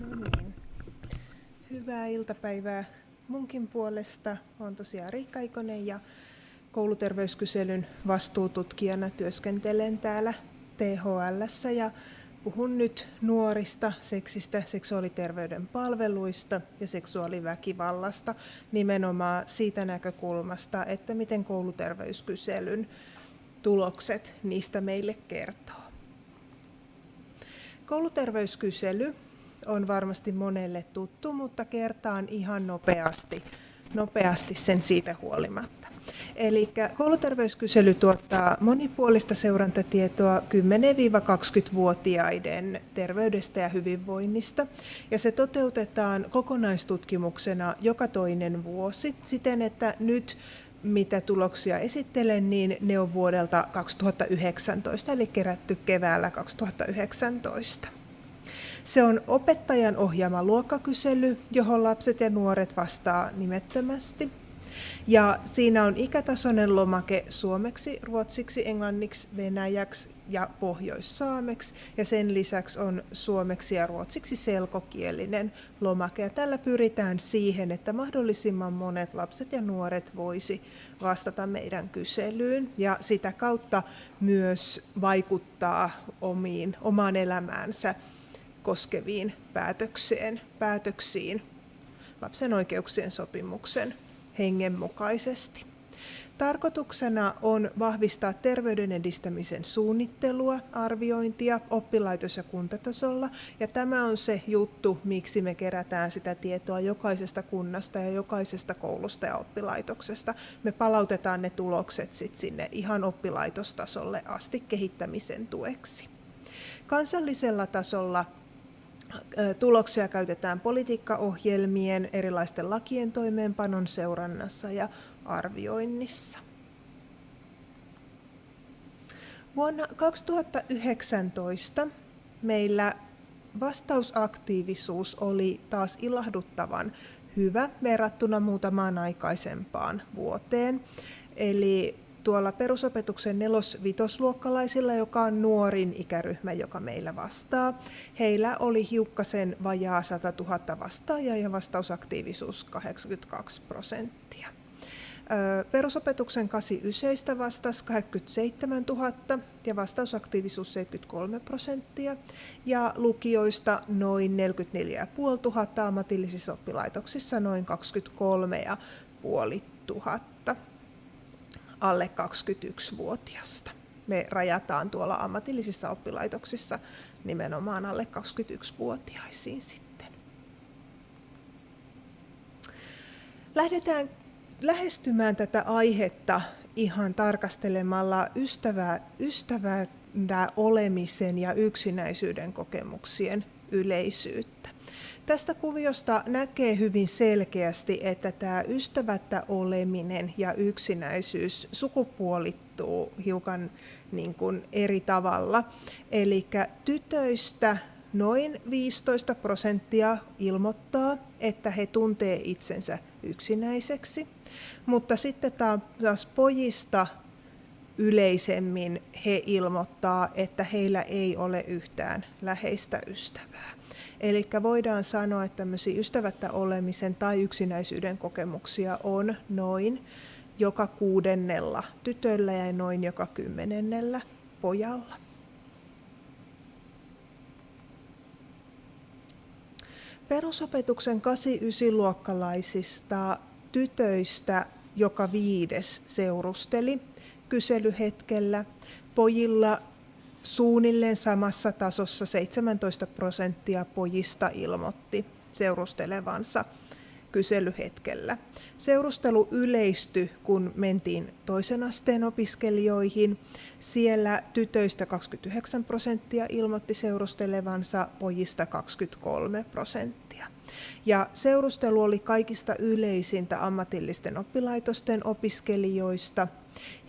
No niin. Hyvää iltapäivää munkin puolesta. Olen tosiaan Riikka Ikonen ja kouluterveyskyselyn vastuututkijana työskentelen täällä THL ja puhun nyt nuorista, seksistä, seksuaaliterveyden palveluista ja seksuaaliväkivallasta nimenomaan siitä näkökulmasta, että miten kouluterveyskyselyn tulokset niistä meille kertoo. Kouluterveyskysely on varmasti monelle tuttu, mutta kertaan ihan nopeasti, nopeasti sen siitä huolimatta. Eli kouluterveyskysely tuottaa monipuolista seurantatietoa 10-20-vuotiaiden terveydestä ja hyvinvoinnista. Ja se toteutetaan kokonaistutkimuksena joka toinen vuosi siten, että nyt mitä tuloksia esittelen, niin ne on vuodelta 2019, eli kerätty keväällä 2019. Se on opettajan ohjaama luokkakysely, johon lapset ja nuoret vastaa nimettömästi. Ja siinä on ikätasoinen lomake suomeksi, ruotsiksi, englanniksi, venäjäksi ja pohjoissaameksi. Ja sen lisäksi on suomeksi ja ruotsiksi selkokielinen lomake. Ja tällä pyritään siihen, että mahdollisimman monet lapset ja nuoret voisi vastata meidän kyselyyn ja sitä kautta myös vaikuttaa omiin, omaan elämäänsä koskeviin päätökseen, päätöksiin lapsen oikeuksien sopimuksen hengen mukaisesti. Tarkoituksena on vahvistaa terveyden edistämisen suunnittelua, arviointia oppilaitos- ja kuntatasolla. Ja tämä on se juttu, miksi me kerätään sitä tietoa jokaisesta kunnasta ja jokaisesta koulusta ja oppilaitoksesta. Me palautetaan ne tulokset sit sinne ihan oppilaitostasolle asti kehittämisen tueksi. Kansallisella tasolla Tuloksia käytetään politiikkaohjelmien, erilaisten lakien toimeenpanon seurannassa ja arvioinnissa. Vuonna 2019 meillä vastausaktiivisuus oli taas ilahduttavan hyvä verrattuna muutamaan aikaisempaan vuoteen. Eli tuolla perusopetuksen nelos-vitosluokkalaisilla, joka on nuorin ikäryhmä, joka meillä vastaa. Heillä oli hiukkasen vajaa 100 000 vastaajaa ja vastausaktiivisuus 82 prosenttia. Perusopetuksen 89 vastasi 87 000 ja vastausaktiivisuus 73 prosenttia ja lukioista noin 44 500, ammatillisissa oppilaitoksissa noin 23 500 alle 21-vuotiasta. Me rajataan tuolla ammatillisissa oppilaitoksissa nimenomaan alle 21-vuotiaisiin sitten. Lähdetään lähestymään tätä aihetta ihan tarkastelemalla ystävää, ystävää olemisen ja yksinäisyyden kokemuksien yleisyyttä. Tästä kuviosta näkee hyvin selkeästi, että tämä ystävättä oleminen ja yksinäisyys sukupuolittuu hiukan niin kuin eri tavalla. Eli tytöistä noin 15 prosenttia ilmoittaa, että he tuntee itsensä yksinäiseksi, mutta sitten taas pojista yleisemmin he ilmoittaa, että heillä ei ole yhtään läheistä ystävää. Eli voidaan sanoa, että tämmöisiä ystävättä olemisen tai yksinäisyyden kokemuksia on noin joka kuudennella tytöllä ja noin joka kymmenennellä pojalla. Perusopetuksen 8-9-luokkalaisista tytöistä joka viides seurusteli kyselyhetkellä. Pojilla suunnilleen samassa tasossa 17 prosenttia pojista ilmoitti seurustelevansa kyselyhetkellä. Seurustelu yleistyi, kun mentiin toisen asteen opiskelijoihin. Siellä tytöistä 29 prosenttia ilmoitti seurustelevansa, pojista 23 prosenttia. Ja seurustelu oli kaikista yleisintä ammatillisten oppilaitosten opiskelijoista –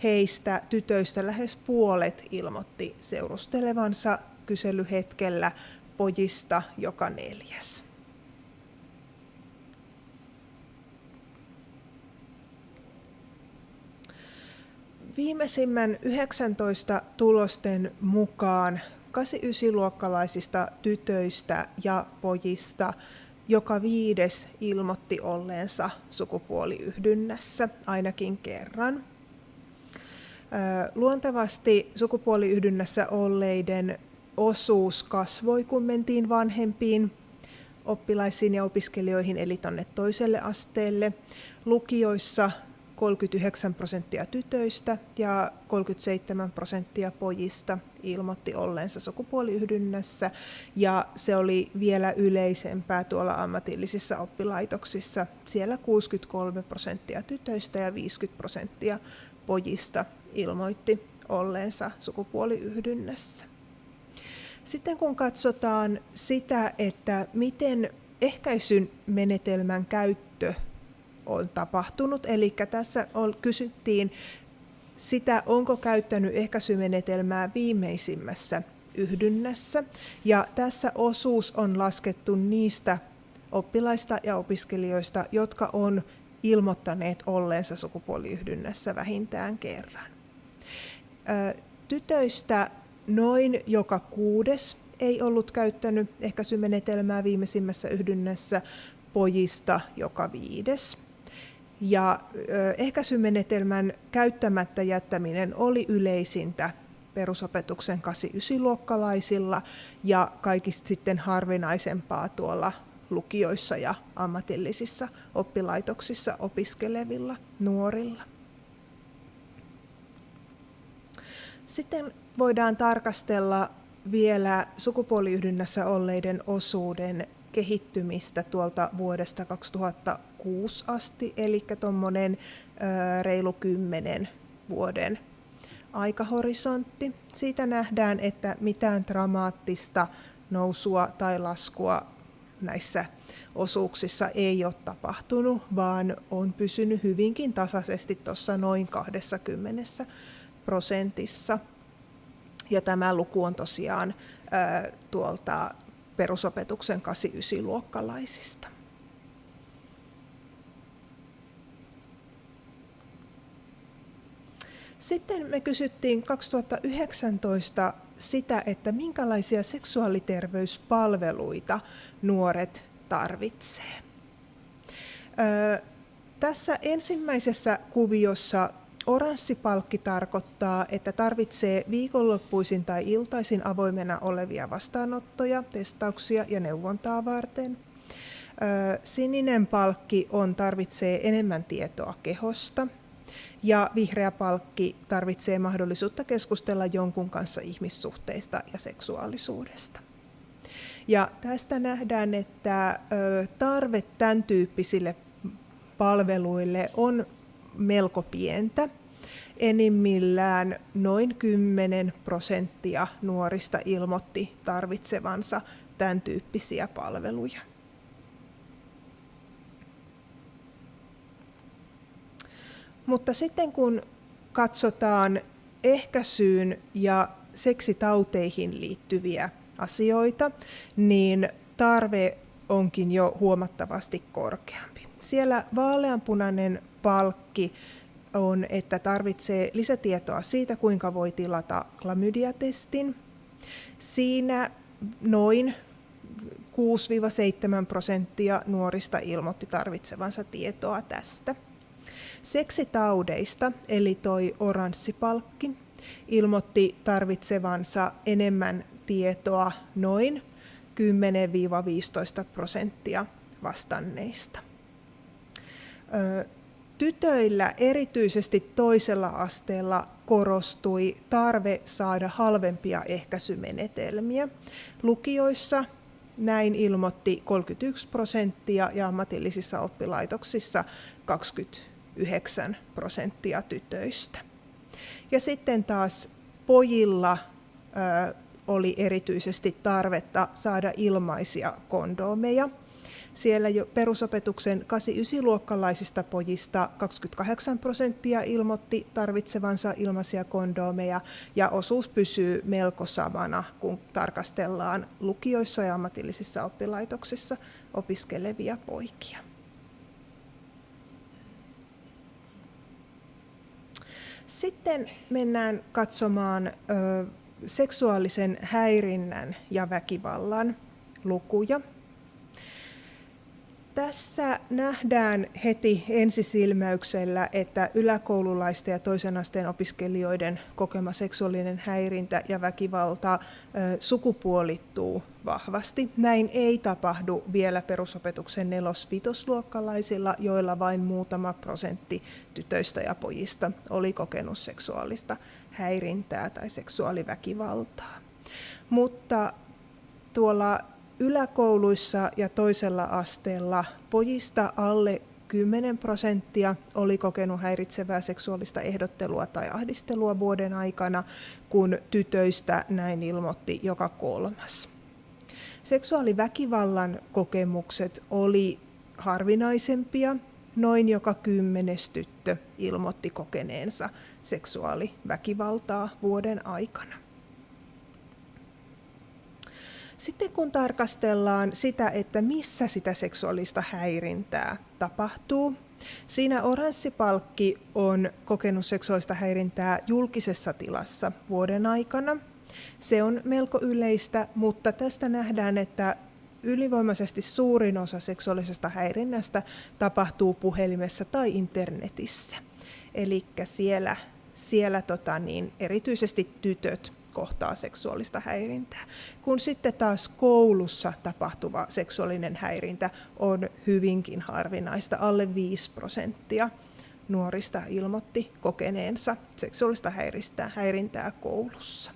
Heistä tytöistä lähes puolet ilmoitti seurustelevansa kyselyhetkellä, pojista joka neljäs. Viimeisimmän 19 tulosten mukaan 89-luokkalaisista tytöistä ja pojista joka viides ilmoitti olleensa sukupuoliyhdynnässä ainakin kerran. Luontevasti sukupuoliyhdynnässä olleiden osuus kasvoi, kun mentiin vanhempiin oppilaisiin ja opiskelijoihin, eli tuonne toiselle asteelle. Lukioissa 39 prosenttia tytöistä ja 37 prosenttia pojista ilmoitti olleensa sukupuoliyhdynnässä ja se oli vielä yleisempää tuolla ammatillisissa oppilaitoksissa. Siellä 63 prosenttia tytöistä ja 50 prosenttia pojista ilmoitti olleensa sukupuoliyhdynnässä. Sitten kun katsotaan sitä, että miten ehkäisyn menetelmän käyttö on tapahtunut, eli tässä on, kysyttiin sitä, onko käyttänyt ehkäisymenetelmää viimeisimmässä yhdynnässä. Ja tässä osuus on laskettu niistä oppilaista ja opiskelijoista, jotka on ilmoittaneet olleensa sukupuoliyhdynnässä vähintään kerran. Tytöistä noin joka kuudes ei ollut käyttänyt ehkäisymenetelmää viimeisimmässä yhdynnässä, pojista joka viides. Ja ehkäisymenetelmän käyttämättä jättäminen oli yleisintä perusopetuksen 8-9-luokkalaisilla ja kaikista sitten harvinaisempaa tuolla lukioissa ja ammatillisissa oppilaitoksissa opiskelevilla nuorilla. Sitten voidaan tarkastella vielä sukupuoliyhdynnässä olleiden osuuden kehittymistä tuolta vuodesta 2006 asti, eli tuommoinen reilu kymmenen vuoden aikahorisontti. Siitä nähdään, että mitään dramaattista nousua tai laskua näissä osuuksissa ei ole tapahtunut, vaan on pysynyt hyvinkin tasaisesti tuossa noin 20 prosentissa. Ja tämä luku on tosiaan tuolta perusopetuksen 8-9-luokkalaisista. Sitten me kysyttiin 2019 sitä, että minkälaisia seksuaaliterveyspalveluita nuoret tarvitsee. Öö, tässä ensimmäisessä kuviossa Oranssipalkki tarkoittaa, että tarvitsee viikonloppuisin tai iltaisin avoimena olevia vastaanottoja, testauksia ja neuvontaa varten. Sininen palkki on tarvitsee enemmän tietoa kehosta ja vihreä palkki tarvitsee mahdollisuutta keskustella jonkun kanssa ihmissuhteista ja seksuaalisuudesta. Ja tästä nähdään, että tarve tämän tyyppisille palveluille on melko pientä. Enimmillään noin 10 prosenttia nuorista ilmoitti tarvitsevansa tämän tyyppisiä palveluja. Mutta sitten kun katsotaan ehkäisyyn ja seksitauteihin liittyviä asioita, niin tarve onkin jo huomattavasti korkeampi. Siellä vaaleanpunainen palkki on, että tarvitsee lisätietoa siitä, kuinka voi tilata klamydiatestin. Siinä noin 6-7 prosenttia nuorista ilmoitti tarvitsevansa tietoa tästä. Seksitaudeista, eli toi oranssipalkki, ilmoitti tarvitsevansa enemmän tietoa noin 10-15 prosenttia vastanneista tytöillä erityisesti toisella asteella korostui tarve saada halvempia ehkäisymenetelmiä. Lukioissa näin ilmoitti 31 prosenttia ja ammatillisissa oppilaitoksissa 29 prosenttia tytöistä. Ja sitten taas pojilla oli erityisesti tarvetta saada ilmaisia kondomeja – siellä jo perusopetuksen 8-9-luokkalaisista pojista 28 prosenttia ilmoitti tarvitsevansa ilmaisia kondomeja ja osuus pysyy melko samana, kun tarkastellaan lukioissa ja ammatillisissa oppilaitoksissa opiskelevia poikia. Sitten mennään katsomaan seksuaalisen häirinnän ja väkivallan lukuja. Tässä nähdään heti ensisilmäyksellä, että yläkoululaisten ja toisen asteen opiskelijoiden kokema seksuaalinen häirintä ja väkivalta sukupuolittuu vahvasti. Näin ei tapahdu vielä perusopetuksen nelos-vitosluokkalaisilla, joilla vain muutama prosentti tytöistä ja pojista oli kokenut seksuaalista häirintää tai seksuaaliväkivaltaa. Mutta tuolla yläkouluissa ja toisella asteella pojista alle 10 prosenttia oli kokenut häiritsevää seksuaalista ehdottelua tai ahdistelua vuoden aikana, kun tytöistä näin ilmoitti joka kolmas. Seksuaaliväkivallan kokemukset oli harvinaisempia. Noin joka kymmenes tyttö ilmoitti kokeneensa seksuaaliväkivaltaa vuoden aikana. Sitten kun tarkastellaan sitä, että missä sitä seksuaalista häirintää tapahtuu, siinä oranssipalkki on kokenut seksuaalista häirintää julkisessa tilassa vuoden aikana. Se on melko yleistä, mutta tästä nähdään, että ylivoimaisesti suurin osa seksuaalisesta häirinnästä tapahtuu puhelimessa tai internetissä. Eli siellä, siellä tota niin, erityisesti tytöt kohtaa seksuaalista häirintää. Kun sitten taas koulussa tapahtuva seksuaalinen häirintä on hyvinkin harvinaista, alle 5 prosenttia nuorista ilmoitti kokeneensa seksuaalista häirintää, häirintää koulussa.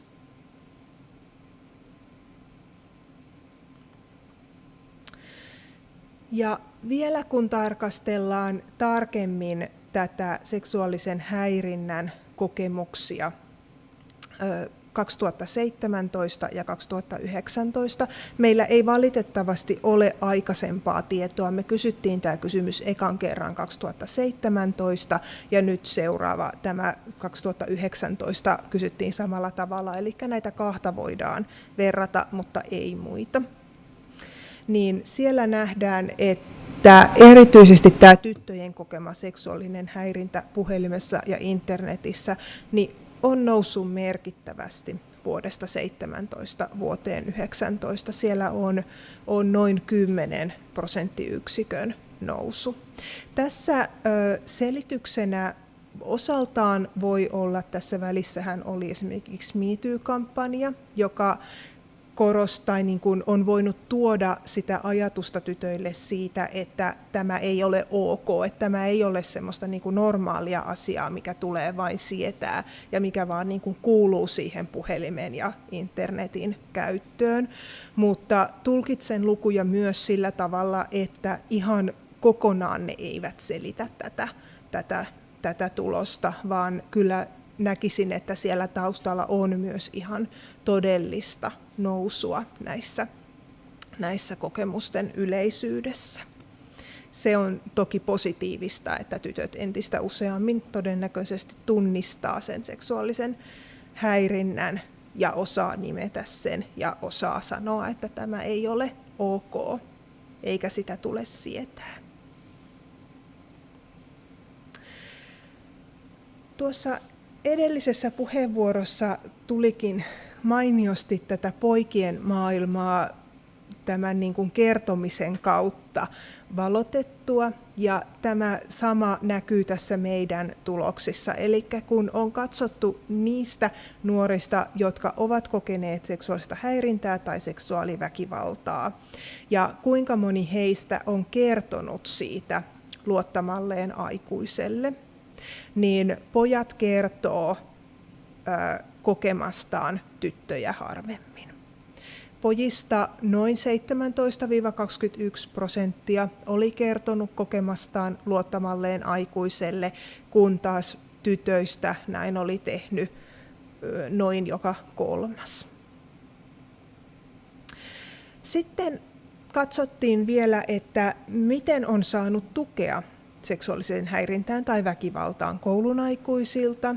Ja vielä kun tarkastellaan tarkemmin tätä seksuaalisen häirinnän kokemuksia 2017 ja 2019. Meillä ei valitettavasti ole aikaisempaa tietoa. Me kysyttiin tämä kysymys ekan kerran 2017 ja nyt seuraava tämä 2019 kysyttiin samalla tavalla. Eli näitä kahta voidaan verrata, mutta ei muita. Niin siellä nähdään, että erityisesti tämä tyttöjen kokema seksuaalinen häirintä puhelimessa ja internetissä, niin on noussut merkittävästi vuodesta 17 vuoteen 19. Siellä on, on noin 10 prosenttiyksikön nousu. Tässä ö, selityksenä osaltaan voi olla, tässä välissähän oli esimerkiksi MeToo-kampanja, joka korostaa, niin kuin on voinut tuoda sitä ajatusta tytöille siitä, että tämä ei ole ok, että tämä ei ole semmoista niin kuin normaalia asiaa, mikä tulee vain sietää ja mikä vaan niin kuin kuuluu siihen puhelimen ja internetin käyttöön. Mutta tulkitsen lukuja myös sillä tavalla, että ihan kokonaan ne eivät selitä tätä, tätä, tätä tulosta, vaan kyllä näkisin, että siellä taustalla on myös ihan todellista nousua näissä, näissä kokemusten yleisyydessä. Se on toki positiivista, että tytöt entistä useammin todennäköisesti tunnistaa sen seksuaalisen häirinnän ja osaa nimetä sen ja osaa sanoa, että tämä ei ole ok, eikä sitä tule sietää. Tuossa edellisessä puheenvuorossa tulikin mainiosti tätä poikien maailmaa tämän niin kuin kertomisen kautta valotettua ja tämä sama näkyy tässä meidän tuloksissa. Eli kun on katsottu niistä nuorista, jotka ovat kokeneet seksuaalista häirintää tai seksuaaliväkivaltaa ja kuinka moni heistä on kertonut siitä luottamalleen aikuiselle, niin pojat kertoo kokemastaan tyttöjä harvemmin. Pojista noin 17-21 prosenttia oli kertonut kokemastaan luottamalleen aikuiselle, kun taas tytöistä näin oli tehnyt noin joka kolmas. Sitten katsottiin vielä, että miten on saanut tukea seksuaaliseen häirintään tai väkivaltaan koulun aikuisilta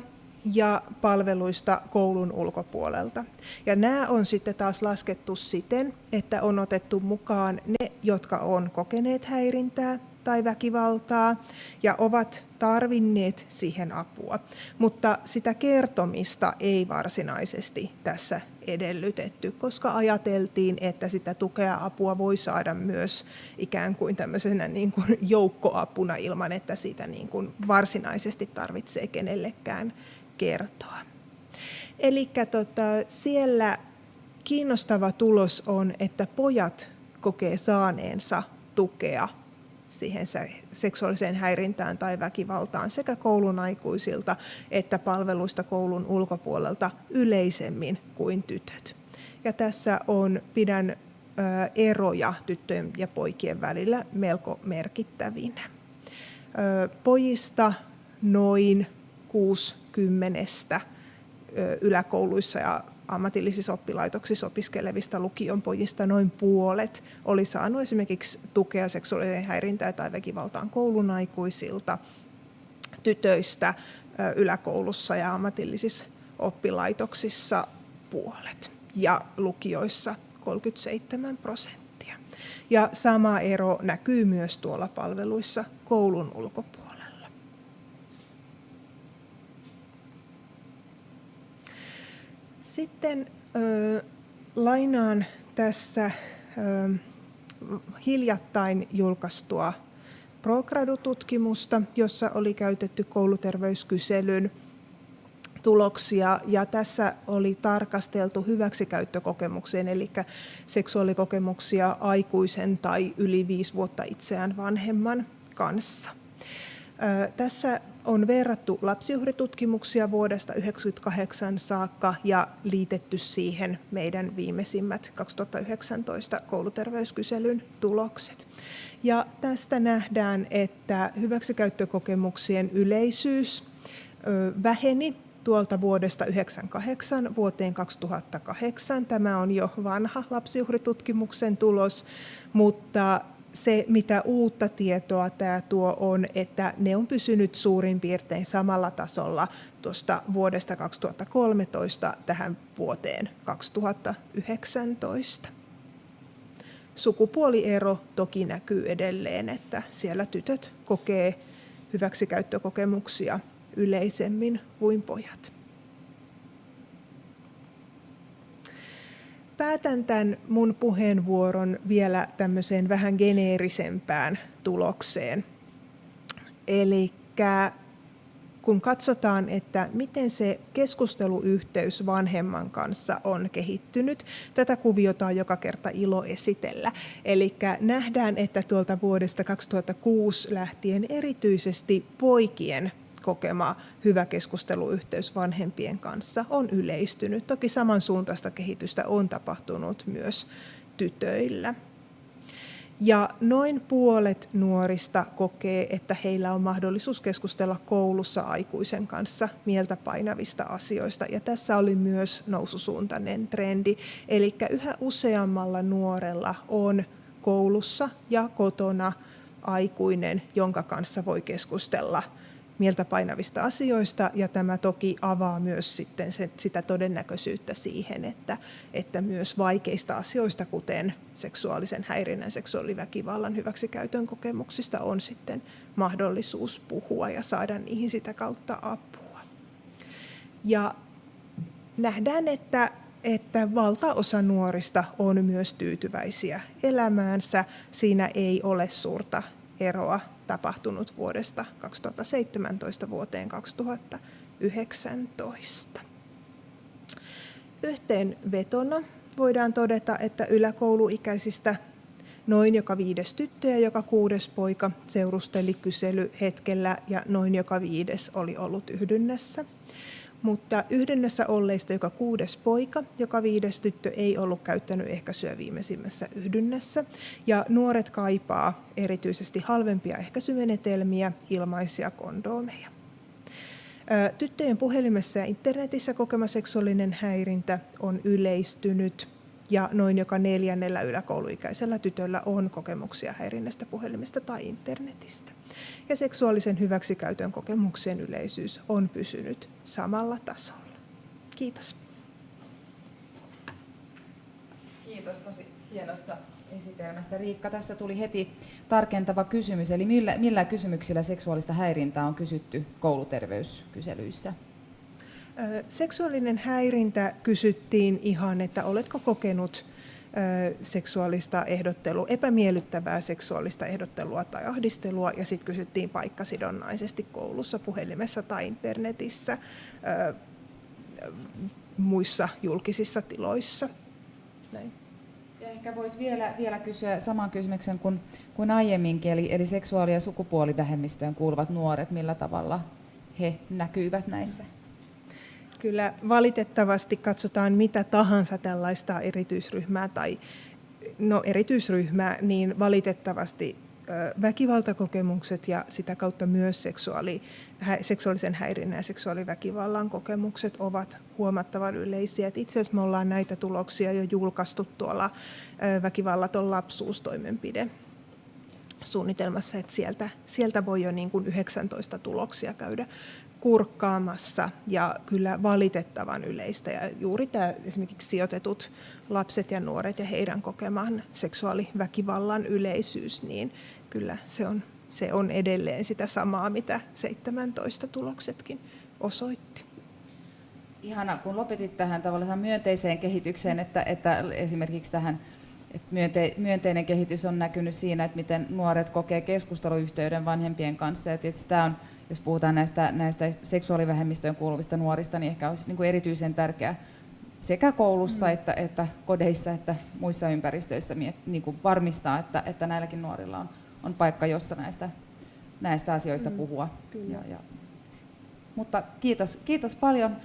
ja palveluista koulun ulkopuolelta. Ja nämä on sitten taas laskettu siten, että on otettu mukaan ne, jotka on kokeneet häirintää tai väkivaltaa ja ovat tarvinneet siihen apua, mutta sitä kertomista ei varsinaisesti tässä edellytetty, koska ajateltiin, että sitä tukea apua voi saada myös ikään kuin tämmöisenä niin kuin joukkoapuna ilman, että sitä niin kuin varsinaisesti tarvitsee kenellekään kertoa. Eli tota, siellä kiinnostava tulos on, että pojat kokee saaneensa tukea siihen seksuaaliseen häirintään tai väkivaltaan sekä koulun aikuisilta että palveluista koulun ulkopuolelta yleisemmin kuin tytöt. Ja tässä on, pidän eroja tyttöjen ja poikien välillä melko merkittävinä. Pojista noin 60 yläkouluissa ja ammatillisissa oppilaitoksissa opiskelevista lukion pojista noin puolet oli saanut esimerkiksi tukea seksuaalisen häirintään tai väkivaltaan koulun aikuisilta, tytöistä yläkoulussa ja ammatillisissa oppilaitoksissa puolet ja lukioissa 37 prosenttia. Ja sama ero näkyy myös tuolla palveluissa koulun ulkopuolella. Sitten ö, lainaan tässä ö, hiljattain julkaistua ProGradu-tutkimusta, jossa oli käytetty kouluterveyskyselyn tuloksia ja tässä oli tarkasteltu hyväksikäyttökokemukseen, eli seksuaalikokemuksia aikuisen tai yli viisi vuotta itseään vanhemman kanssa. Tässä on verrattu lapsiuhritutkimuksia vuodesta 1998 saakka ja liitetty siihen meidän viimeisimmät 2019 kouluterveyskyselyn tulokset. Ja tästä nähdään, että hyväksikäyttökokemuksien yleisyys väheni tuolta vuodesta 1998 vuoteen 2008. Tämä on jo vanha lapsiuhritutkimuksen tulos, mutta se, mitä uutta tietoa tämä tuo, on, että ne on pysynyt suurin piirtein samalla tasolla tuosta vuodesta 2013 tähän vuoteen 2019. Sukupuoliero toki näkyy edelleen, että siellä tytöt kokee hyväksikäyttökokemuksia yleisemmin kuin pojat. Päätän tämän mun puheenvuoron vielä tämmöiseen vähän geneerisempään tulokseen. Eli kun katsotaan, että miten se keskusteluyhteys vanhemman kanssa on kehittynyt, tätä kuviota on joka kerta ilo esitellä. Eli nähdään, että tuolta vuodesta 2006 lähtien erityisesti poikien kokema hyvä keskusteluyhteys vanhempien kanssa on yleistynyt. Toki samansuuntaista kehitystä on tapahtunut myös tytöillä. Ja noin puolet nuorista kokee, että heillä on mahdollisuus keskustella koulussa aikuisen kanssa mieltä painavista asioista. Ja tässä oli myös noususuuntainen trendi. Eli yhä useammalla nuorella on koulussa ja kotona aikuinen, jonka kanssa voi keskustella mieltä painavista asioista ja tämä toki avaa myös sitten se, sitä todennäköisyyttä siihen, että, että myös vaikeista asioista, kuten seksuaalisen häirinnän, seksuaaliväkivallan, hyväksikäytön kokemuksista on sitten mahdollisuus puhua ja saada niihin sitä kautta apua. Ja nähdään, että että valtaosa nuorista on myös tyytyväisiä elämäänsä. Siinä ei ole suurta eroa tapahtunut vuodesta 2017 vuoteen 2019. Yhteenvetona voidaan todeta, että yläkouluikäisistä noin joka viides tyttö ja joka kuudes poika seurusteli kyselyhetkellä ja noin joka viides oli ollut yhdynnässä mutta yhdennässä olleista joka kuudes poika, joka viides tyttö ei ollut käyttänyt ehkäisyä viimeisimmässä yhdynnässä. Ja nuoret kaipaa erityisesti halvempia ehkäisymenetelmiä, ilmaisia kondoomeja. Tyttöjen puhelimessa ja internetissä kokema seksuaalinen häirintä on yleistynyt ja noin joka neljännellä yläkouluikäisellä tytöllä on kokemuksia häirinnästä puhelimesta tai internetistä. Ja seksuaalisen hyväksikäytön kokemuksien yleisyys on pysynyt samalla tasolla. Kiitos. Kiitos tosi hienosta esitelmästä. Riikka, tässä tuli heti tarkentava kysymys, eli millä, millä kysymyksillä seksuaalista häirintää on kysytty kouluterveyskyselyissä? Seksuaalinen häirintä kysyttiin ihan, että oletko kokenut seksuaalista ehdottelua, epämiellyttävää seksuaalista ehdottelua tai ahdistelua ja sitten kysyttiin paikkasidonnaisesti koulussa, puhelimessa tai internetissä, muissa julkisissa tiloissa. Näin. Ja ehkä voisi vielä, vielä kysyä saman kysymyksen kuin, kuin aiemminkin, eli, eli seksuaali- ja sukupuolivähemmistöön kuuluvat nuoret, millä tavalla he näkyvät näissä? Kyllä valitettavasti katsotaan mitä tahansa tällaista erityisryhmää tai no, erityisryhmää, niin valitettavasti väkivaltakokemukset ja sitä kautta myös seksuaali, seksuaalisen häirinnän ja seksuaaliväkivallan kokemukset ovat huomattavan yleisiä. Et itse asiassa me ollaan näitä tuloksia jo julkaistu tuolla väkivallaton lapsuustoimenpide suunnitelmassa, että sieltä, sieltä voi jo niin kuin 19 tuloksia käydä kurkkaamassa ja kyllä valitettavan yleistä. Ja juuri tämä esimerkiksi sijoitetut lapset ja nuoret ja heidän kokemaan seksuaaliväkivallan yleisyys, niin kyllä se on, se on edelleen sitä samaa, mitä 17 tuloksetkin osoitti. Ihana, kun lopetit tähän tavallaan myönteiseen kehitykseen, että, että esimerkiksi tähän myönte, myönteinen kehitys on näkynyt siinä, että miten nuoret kokee keskusteluyhteyden vanhempien kanssa. Ja tietysti tämä on jos puhutaan näistä, näistä seksuaalivähemmistöön kuuluvista nuorista, niin ehkä olisi niin kuin erityisen tärkeää sekä koulussa mm. että, että kodeissa että muissa ympäristöissä niin kuin varmistaa, että, että näilläkin nuorilla on, on paikka, jossa näistä, näistä asioista mm. puhua. Ja, ja. Mutta kiitos, kiitos paljon